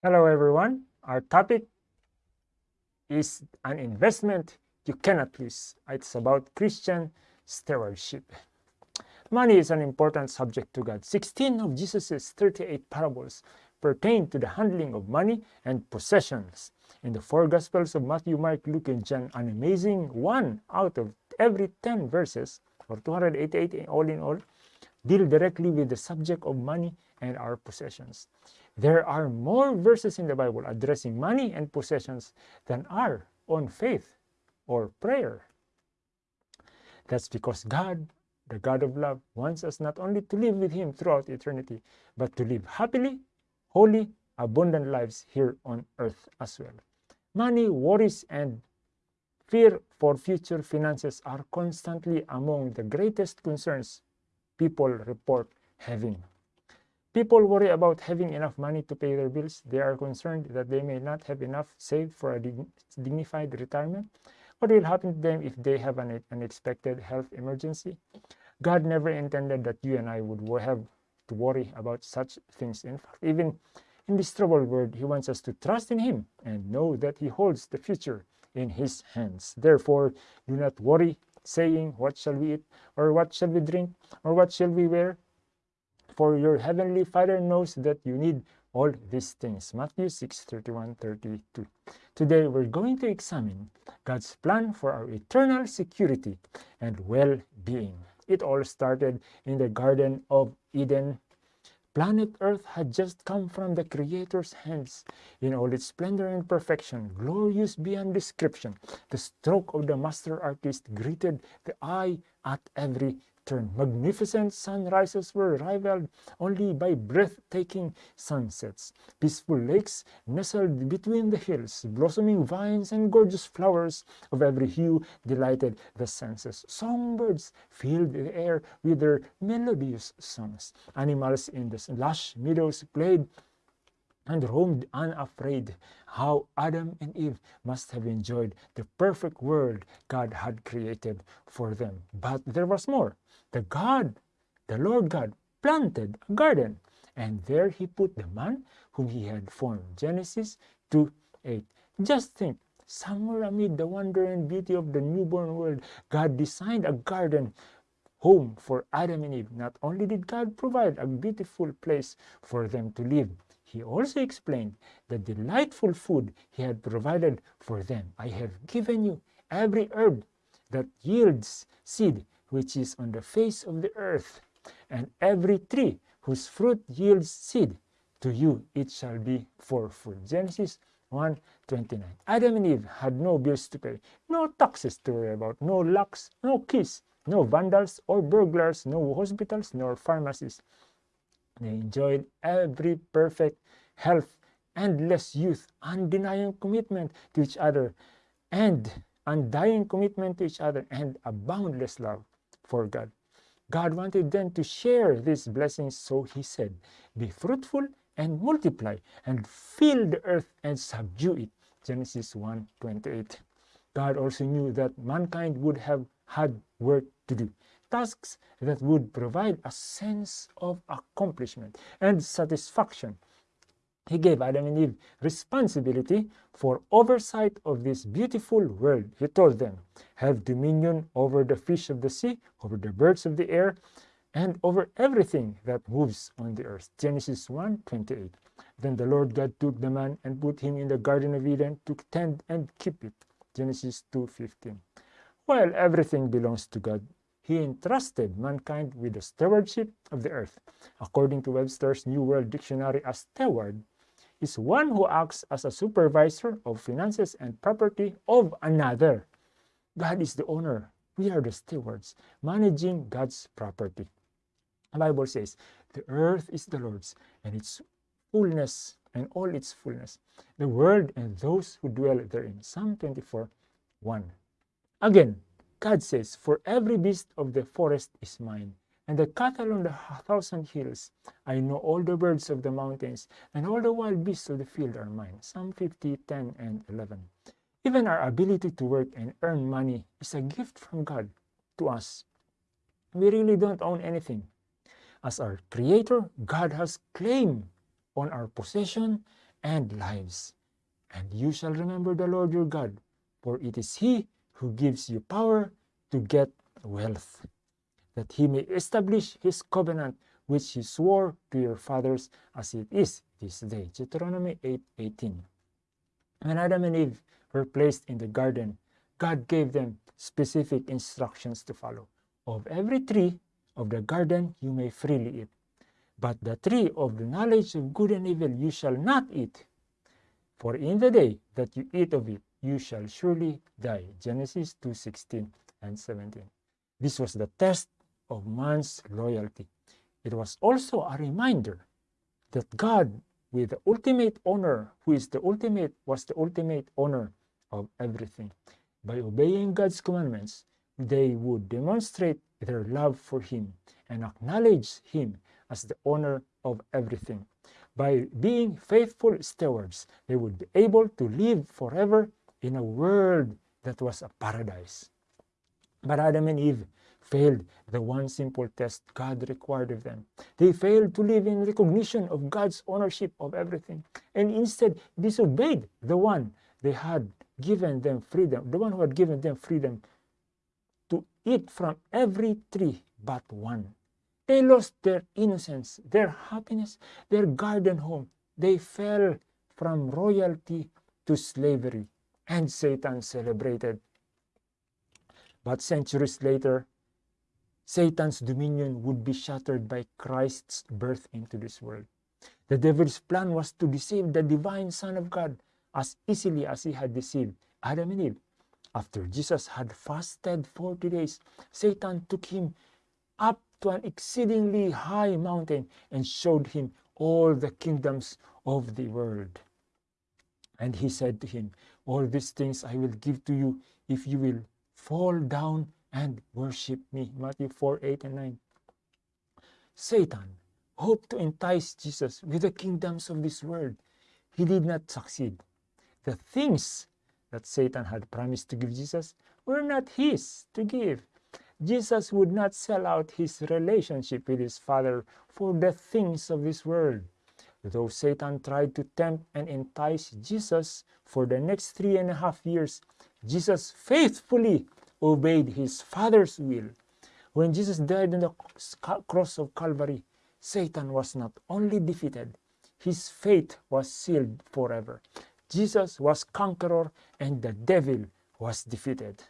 Hello, everyone. Our topic is an investment you cannot lose. It's about Christian stewardship. Money is an important subject to God. 16 of Jesus' 38 parables pertain to the handling of money and possessions. In the four Gospels of Matthew, Mark, Luke, and John, an amazing one out of every 10 verses, or 288 all in all, deal directly with the subject of money and our possessions. There are more verses in the Bible addressing money and possessions than are on faith or prayer. That's because God, the God of love, wants us not only to live with Him throughout eternity, but to live happily, holy, abundant lives here on earth as well. Money, worries, and fear for future finances are constantly among the greatest concerns people report having. People worry about having enough money to pay their bills. They are concerned that they may not have enough saved for a dignified retirement. What will happen to them if they have an unexpected health emergency? God never intended that you and I would have to worry about such things. In fact, even in this troubled world, He wants us to trust in Him and know that He holds the future in His hands. Therefore, do not worry saying, What shall we eat? Or what shall we drink? Or what shall we wear? For your heavenly Father knows that you need all these things. Matthew 6 31 32. Today we're going to examine God's plan for our eternal security and well being. It all started in the Garden of Eden Planet Earth had just come from the Creator's hands in all its splendor and perfection, glorious beyond description. The stroke of the master artist greeted the eye at every turn. Magnificent sunrises were rivaled only by breathtaking sunsets. Peaceful lakes nestled between the hills, blossoming vines and gorgeous flowers of every hue delighted the senses. Songbirds filled the air with their melodious songs. Animals in the lush meadows played and roamed unafraid. How Adam and Eve must have enjoyed the perfect world God had created for them. But there was more. The God, the Lord God, planted a garden, and there he put the man whom he had formed. Genesis 2 8. Just think, somewhere amid the wonder and beauty of the newborn world, God designed a garden home for Adam and Eve. Not only did God provide a beautiful place for them to live, he also explained the delightful food he had provided for them. I have given you every herb that yields seed which is on the face of the earth, and every tree whose fruit yields seed, to you it shall be for food. Genesis 1 29. Adam and Eve had no bills to pay, no taxes to worry about, no locks, no keys, no vandals or burglars, no hospitals, nor pharmacies. They enjoyed every perfect health, endless youth, undenying commitment to each other, and undying commitment to each other, and a boundless love for God. God wanted them to share these blessings, so he said, Be fruitful and multiply, and fill the earth and subdue it. Genesis 1 28. God also knew that mankind would have had work to do tasks that would provide a sense of accomplishment and satisfaction. He gave Adam and Eve responsibility for oversight of this beautiful world. He told them, have dominion over the fish of the sea, over the birds of the air, and over everything that moves on the earth. Genesis 1 28. Then the Lord God took the man and put him in the Garden of Eden to tend and keep it. Genesis 2 15. While everything belongs to God, he entrusted mankind with the stewardship of the earth. According to Webster's New World Dictionary, a steward is one who acts as a supervisor of finances and property of another. God is the owner. We are the stewards, managing God's property. The Bible says, the earth is the Lord's and its fullness and all its fullness, the world and those who dwell therein. Psalm 24, 1. Again, God says, For every beast of the forest is mine, and the cattle on the thousand hills. I know all the birds of the mountains, and all the wild beasts of the field are mine. Psalm 50, 10, and 11. Even our ability to work and earn money is a gift from God to us. We really don't own anything. As our Creator, God has claim on our possession and lives. And you shall remember the Lord your God, for it is he who gives you power to get wealth, that he may establish his covenant which he swore to your fathers as it is this day. Deuteronomy 8 18. When Adam and Eve were placed in the garden, God gave them specific instructions to follow. Of every tree of the garden you may freely eat, but the tree of the knowledge of good and evil you shall not eat. For in the day that you eat of it, you shall surely die. Genesis 2 16 and 17. This was the test of man's loyalty. It was also a reminder that God, with the ultimate honor, who is the ultimate, was the ultimate honor of everything. By obeying God's commandments, they would demonstrate their love for Him and acknowledge Him as the owner of everything. By being faithful stewards, they would be able to live forever in a world that was a paradise. But Adam and Eve failed the one simple test God required of them. They failed to live in recognition of God's ownership of everything and instead disobeyed the one they had given them freedom, the one who had given them freedom to eat from every tree but one. They lost their innocence, their happiness, their garden home. They fell from royalty to slavery, and Satan celebrated. But centuries later, Satan's dominion would be shattered by Christ's birth into this world. The devil's plan was to deceive the divine Son of God as easily as he had deceived Adam and Eve. After Jesus had fasted 40 days, Satan took him up to an exceedingly high mountain and showed him all the kingdoms of the world. And he said to him, All these things I will give to you if you will fall down and worship me. Matthew 4 8 and 9. Satan hoped to entice Jesus with the kingdoms of this world. He did not succeed. The things that Satan had promised to give Jesus were not his to give. Jesus would not sell out his relationship with his Father for the things of this world. Though Satan tried to tempt and entice Jesus for the next three and a half years, Jesus faithfully obeyed his Father's will. When Jesus died on the cross of Calvary, Satan was not only defeated, his fate was sealed forever. Jesus was conqueror and the devil was defeated.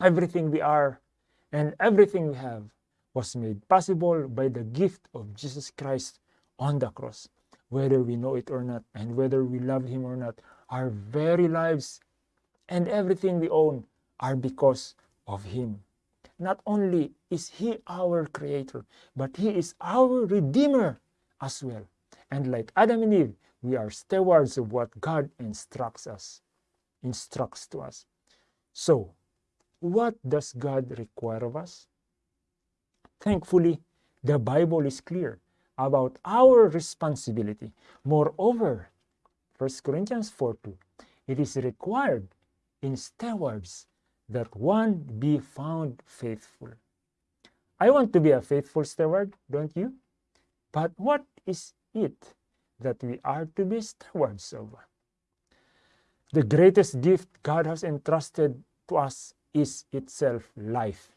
Everything we are and everything we have was made possible by the gift of Jesus Christ on the cross. Whether we know it or not, and whether we love Him or not, our very lives and everything we own are because of Him. Not only is He our Creator, but He is our Redeemer as well. And like Adam and Eve, we are stewards of what God instructs us, instructs to us. So, what does God require of us? Thankfully, the Bible is clear about our responsibility. Moreover, 1 Corinthians 4 2, it is required in stewards that one be found faithful. I want to be a faithful steward, don't you? But what is it that we are to be stewards of? The greatest gift God has entrusted to us is itself life.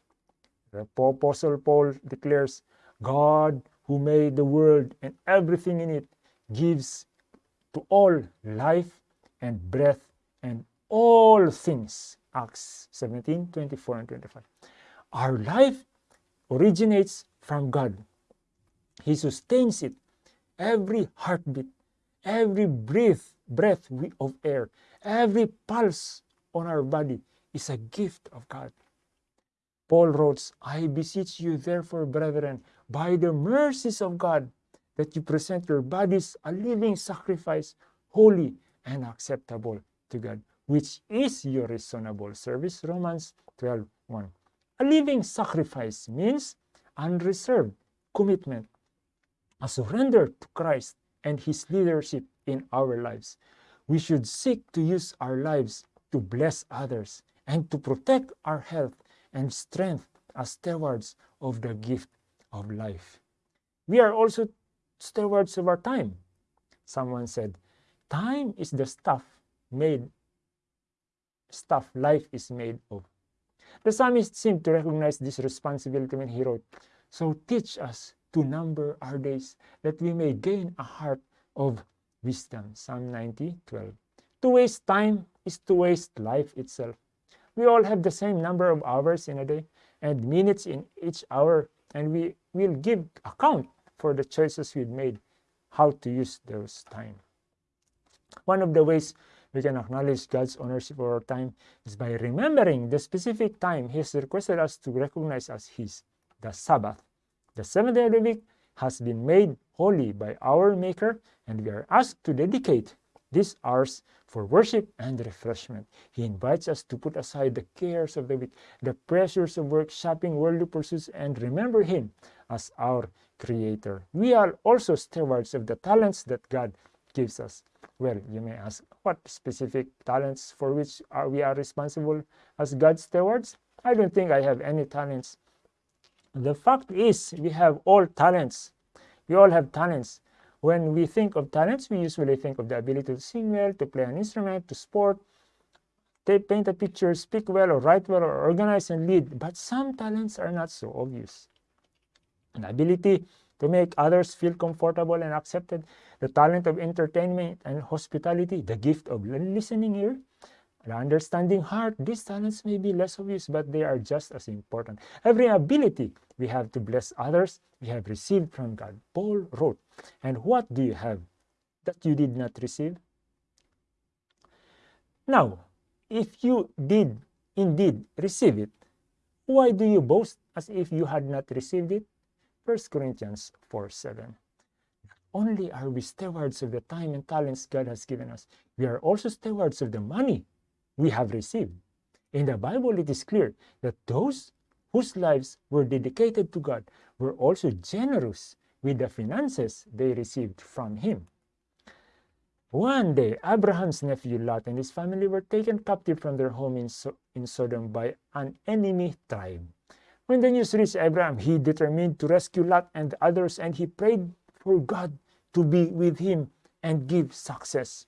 The Apostle Paul declares, God who made the world and everything in it gives to all life and breath and all things. Acts 17, 24 and 25. Our life originates from God. He sustains it. Every heartbeat, every breath, breath of air, every pulse on our body is a gift of God. Paul wrote, I beseech you, therefore, brethren, by the mercies of God, that you present your bodies a living sacrifice, holy and acceptable to God, which is your reasonable service. Romans 12 1. A living sacrifice means unreserved commitment, a surrender to Christ and His leadership in our lives. We should seek to use our lives to bless others and to protect our health and strength as stewards of the gift of life. We are also stewards of our time. Someone said, Time is the stuff made, stuff life is made of. The psalmist seemed to recognize this responsibility when he wrote, So teach us to number our days, that we may gain a heart of wisdom. Psalm 90, 12. To waste time is to waste life itself. We all have the same number of hours in a day and minutes in each hour, and we will give account for the choices we've made, how to use those time. One of the ways we can acknowledge God's ownership of our time is by remembering the specific time He has requested us to recognize as His, the Sabbath. The seventh day of the week has been made holy by our Maker, and we are asked to dedicate these hours for worship and refreshment. He invites us to put aside the cares of the week, the pressures of work, shopping, worldly pursuits, and remember Him as our Creator. We are also stewards of the talents that God gives us. Well, you may ask, what specific talents for which are we are responsible as God's stewards? I don't think I have any talents. The fact is, we have all talents. We all have talents. When we think of talents, we usually think of the ability to sing well, to play an instrument, to sport, to paint a picture, speak well, or write well, or organize and lead. But some talents are not so obvious. An ability to make others feel comfortable and accepted, the talent of entertainment and hospitality, the gift of listening ear, the understanding heart. These talents may be less obvious, but they are just as important. Every ability we have to bless others, we have received from God. Paul wrote, And what do you have that you did not receive? Now, if you did indeed receive it, why do you boast as if you had not received it? 1 Corinthians 4 7. Only are we stewards of the time and talents God has given us, we are also stewards of the money we have received. In the Bible, it is clear that those whose lives were dedicated to God were also generous with the finances they received from Him. One day, Abraham's nephew Lot and his family were taken captive from their home in, so in Sodom by an enemy tribe. When the news reached Abraham, he determined to rescue Lot and others, and he prayed for God to be with him and give success.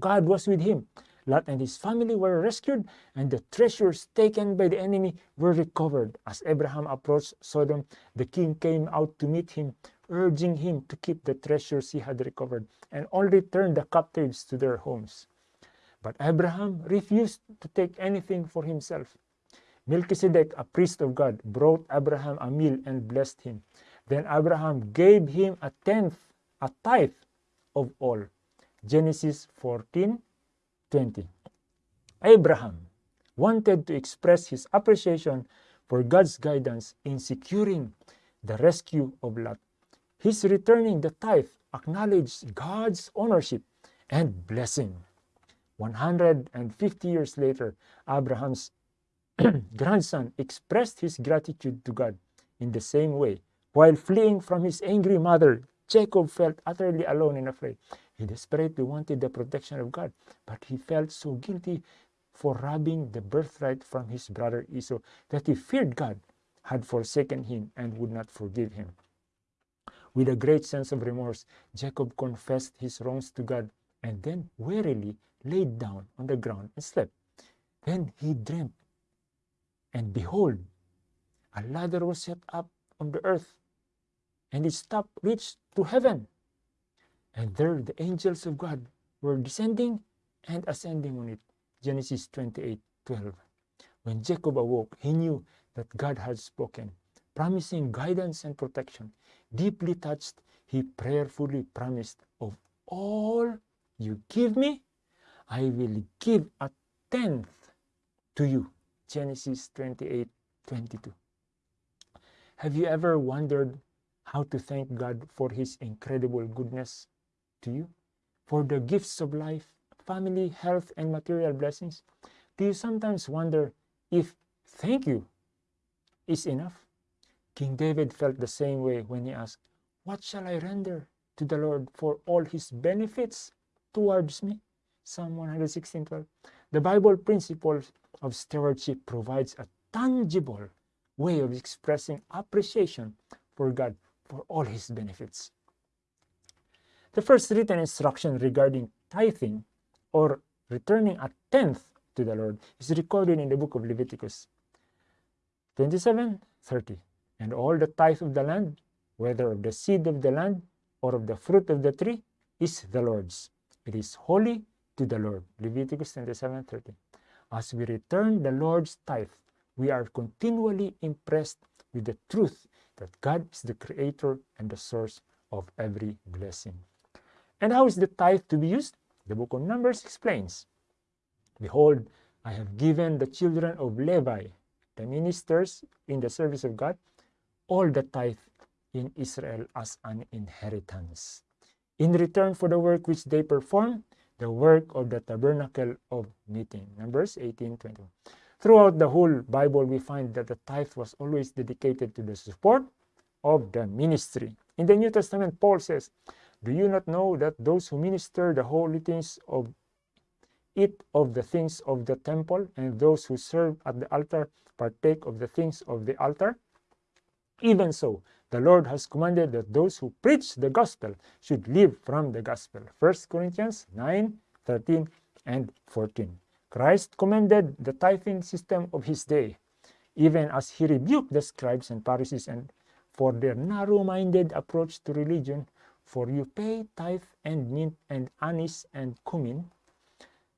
God was with him. Lot and his family were rescued, and the treasures taken by the enemy were recovered. As Abraham approached Sodom, the king came out to meet him, urging him to keep the treasures he had recovered and only return the captives to their homes. But Abraham refused to take anything for himself. Melchizedek, a priest of God, brought Abraham a meal and blessed him. Then Abraham gave him a tenth, a tithe of all. Genesis 14 20. Abraham wanted to express his appreciation for God's guidance in securing the rescue of Lot. His returning the tithe acknowledged God's ownership and blessing. 150 years later, Abraham's grandson expressed his gratitude to God in the same way. While fleeing from his angry mother, Jacob felt utterly alone and afraid. He desperately wanted the protection of God, but he felt so guilty for robbing the birthright from his brother Esau that he feared God had forsaken him and would not forgive him. With a great sense of remorse, Jacob confessed his wrongs to God and then wearily laid down on the ground and slept. Then he dreamt, and behold, a ladder was set up on the earth, and its top reached to heaven. And there the angels of God were descending and ascending on it. Genesis 28 12. When Jacob awoke, he knew that God had spoken, promising guidance and protection. Deeply touched, he prayerfully promised, Of all you give me, I will give a tenth to you. Genesis 28 22. Have you ever wondered how to thank God for His incredible goodness to you? For the gifts of life, family, health, and material blessings? Do you sometimes wonder if thank you is enough? King David felt the same way when he asked, What shall I render to the Lord for all his benefits towards me? Psalm 116 12. The Bible principle of stewardship provides a tangible way of expressing appreciation for God for all his benefits. The first written instruction regarding tithing or returning a tenth to the Lord is recorded in the book of Leviticus 27 30. And all the tithe of the land, whether of the seed of the land or of the fruit of the tree, is the Lord's. It is holy to the Lord. Leviticus 27 30. As we return the Lord's tithe, we are continually impressed with the truth that God is the creator and the source of every blessing. And how is the tithe to be used? The book of Numbers explains Behold, I have given the children of Levi, the ministers in the service of God, all the tithe in Israel as an inheritance. In return for the work which they perform, the work of the tabernacle of meeting. Numbers 18 21. Throughout the whole Bible, we find that the tithe was always dedicated to the support of the ministry. In the New Testament, Paul says, Do you not know that those who minister the holy things of eat of the things of the temple, and those who serve at the altar partake of the things of the altar? Even so, the Lord has commanded that those who preach the gospel should live from the gospel. 1 Corinthians 9, 13, and 14. Christ commended the tithing system of his day, even as he rebuked the scribes and Pharisees and for their narrow-minded approach to religion, for you pay tithe and mint and anise and cumin,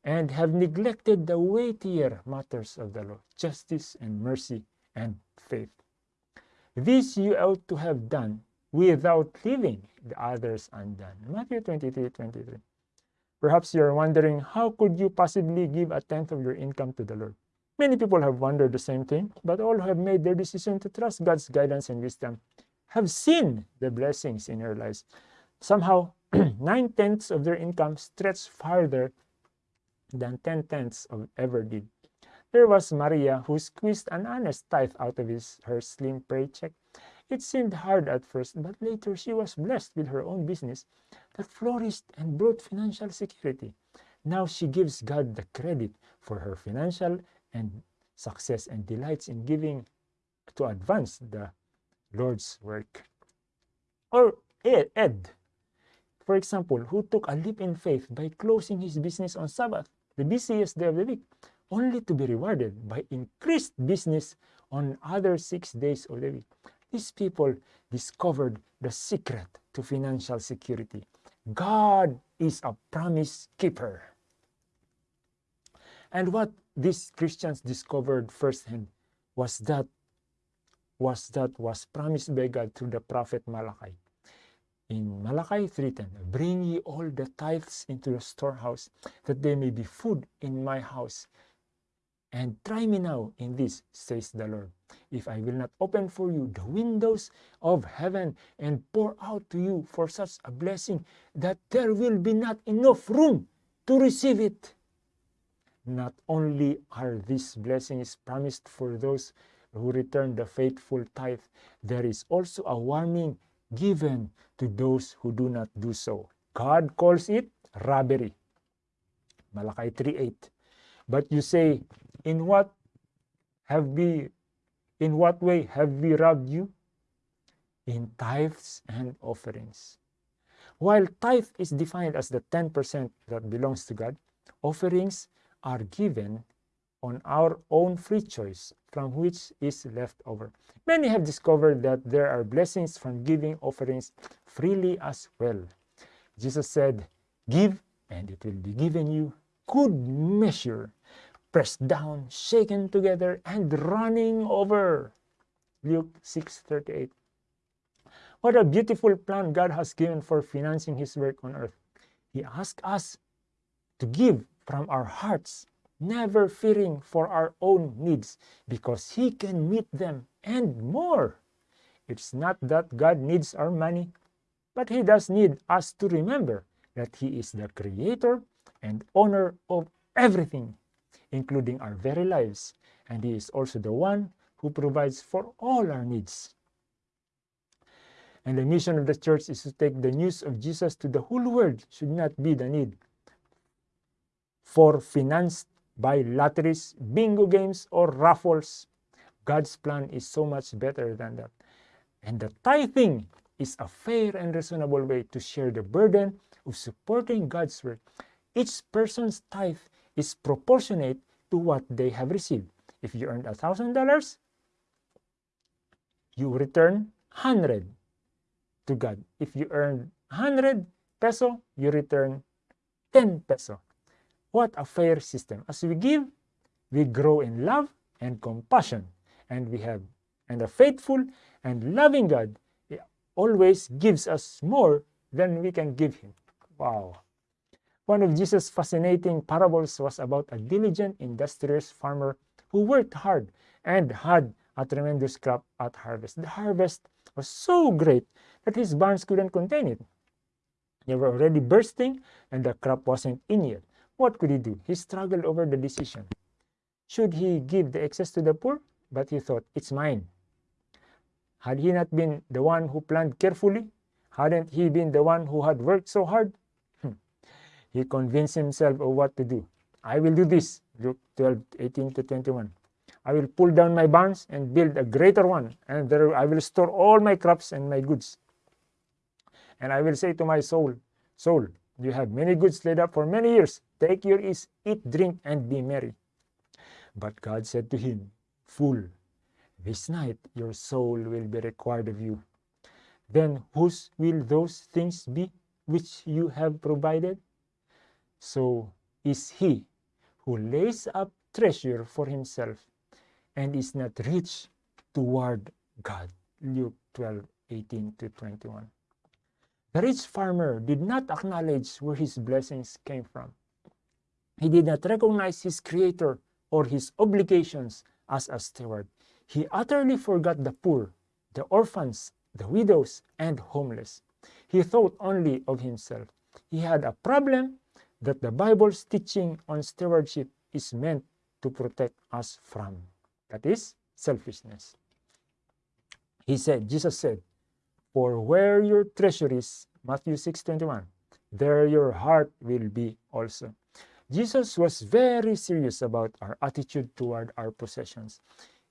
and have neglected the weightier matters of the law, justice and mercy and faith. This you ought to have done without leaving the others undone. Matthew 23, 23. Perhaps you are wondering, how could you possibly give a tenth of your income to the Lord? Many people have wondered the same thing, but all who have made their decision to trust God's guidance and wisdom have seen the blessings in their lives. Somehow, nine tenths of their income stretch farther than ten tenths of ever did. There was Maria who squeezed an honest tithe out of his, her slim paycheck. It seemed hard at first, but later she was blessed with her own business that flourished and brought financial security. Now she gives God the credit for her financial and success and delights in giving to advance the Lord's work. Or Ed, for example, who took a leap in faith by closing his business on Sabbath, the busiest day of the week, only to be rewarded by increased business on other six days of the week. These people discovered the secret to financial security. God is a promise keeper. And what these Christians discovered firsthand was that was that was promised by God through the prophet Malachi. In Malachi 3:10, bring ye all the tithes into the storehouse, that there may be food in my house. And try me now in this, says the Lord, if I will not open for you the windows of heaven and pour out to you for such a blessing that there will be not enough room to receive it. Not only are these blessings promised for those who return the faithful tithe, there is also a warning given to those who do not do so. God calls it robbery. Malachi 3:8. But you say, in what have we in what way have we robbed you? In tithes and offerings. While tithe is defined as the 10% that belongs to God, offerings are given on our own free choice from which is left over. Many have discovered that there are blessings from giving offerings freely as well. Jesus said, Give, and it will be given you good measure, pressed down, shaken together, and running over. Luke 6:38. What a beautiful plan God has given for financing his work on earth. He asks us to give from our hearts, never fearing for our own needs, because he can meet them and more. It's not that God needs our money, but he does need us to remember that he is the creator and owner of everything including our very lives, and He is also the one who provides for all our needs. And the mission of the church is to take the news of Jesus to the whole world, should not be the need for financed by lotteries, bingo games, or raffles. God's plan is so much better than that. And the tithing is a fair and reasonable way to share the burden of supporting God's work. Each person's tithe is proportionate to what they have received. If you earned $1,000, you return 100 to God. If you earn 100 peso, you return 10 peso. What a fair system. As we give, we grow in love and compassion. And we have, and a faithful and loving God always gives us more than we can give him. Wow. One of Jesus' fascinating parables was about a diligent, industrious farmer who worked hard and had a tremendous crop at harvest. The harvest was so great that his barns couldn't contain it. They were already bursting and the crop wasn't in yet. What could he do? He struggled over the decision. Should he give the excess to the poor? But he thought, it's mine. Had he not been the one who planned carefully? Hadn't he been the one who had worked so hard? Hmm. he convinced himself of what to do. I will do this, Luke 12, 18 to 21. I will pull down my barns and build a greater one, and there I will store all my crops and my goods. And I will say to my soul, Soul, you have many goods laid up for many years. Take your ease, eat, drink, and be merry. But God said to him, Fool, this night your soul will be required of you. Then whose will those things be which you have provided? So is he who lays up treasure for himself and is not rich toward God. Luke 12, 18 to 21. The rich farmer did not acknowledge where his blessings came from. He did not recognize his creator or his obligations as a steward. He utterly forgot the poor, the orphans, the widows, and homeless. He thought only of himself. He had a problem that the Bible's teaching on stewardship is meant to protect us from. That is selfishness. He said, Jesus said, For where your treasure is, Matthew 6 21, there your heart will be also. Jesus was very serious about our attitude toward our possessions.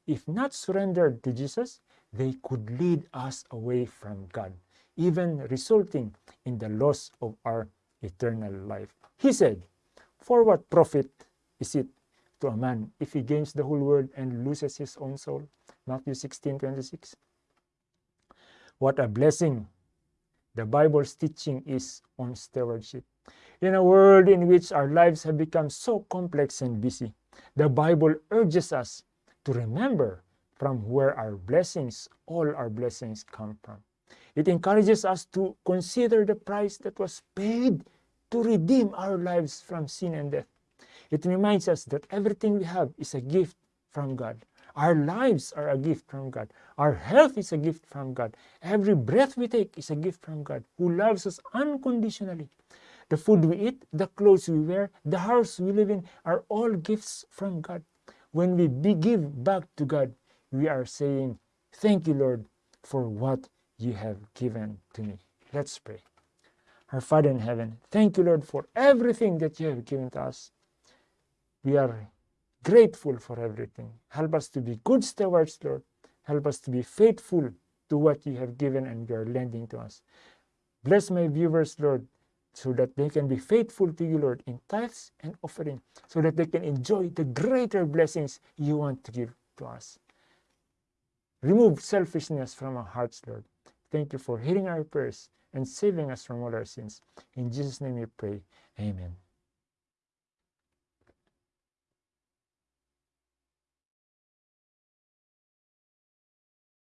If not surrendered to Jesus, they could lead us away from God, even resulting in the loss of our eternal life. He said, For what profit is it to a man if he gains the whole world and loses his own soul? Matthew 16 26. What a blessing the Bible's teaching is on stewardship. In a world in which our lives have become so complex and busy, the Bible urges us to remember from where our blessings, all our blessings come from. It encourages us to consider the price that was paid to redeem our lives from sin and death. It reminds us that everything we have is a gift from God. Our lives are a gift from God. Our health is a gift from God. Every breath we take is a gift from God who loves us unconditionally. The food we eat, the clothes we wear, the house we live in are all gifts from God. When we give back to God, we are saying, Thank you, Lord, for what you have given to me. Let's pray. Our Father in heaven, thank you, Lord, for everything that you have given to us. We are grateful for everything. Help us to be good stewards, Lord. Help us to be faithful to what you have given and you are lending to us. Bless my viewers, Lord, so that they can be faithful to you, Lord, in tithes and offering, so that they can enjoy the greater blessings you want to give to us. Remove selfishness from our hearts, Lord. Thank you for hearing our prayers and saving us from all our sins. In Jesus' name we pray. Amen.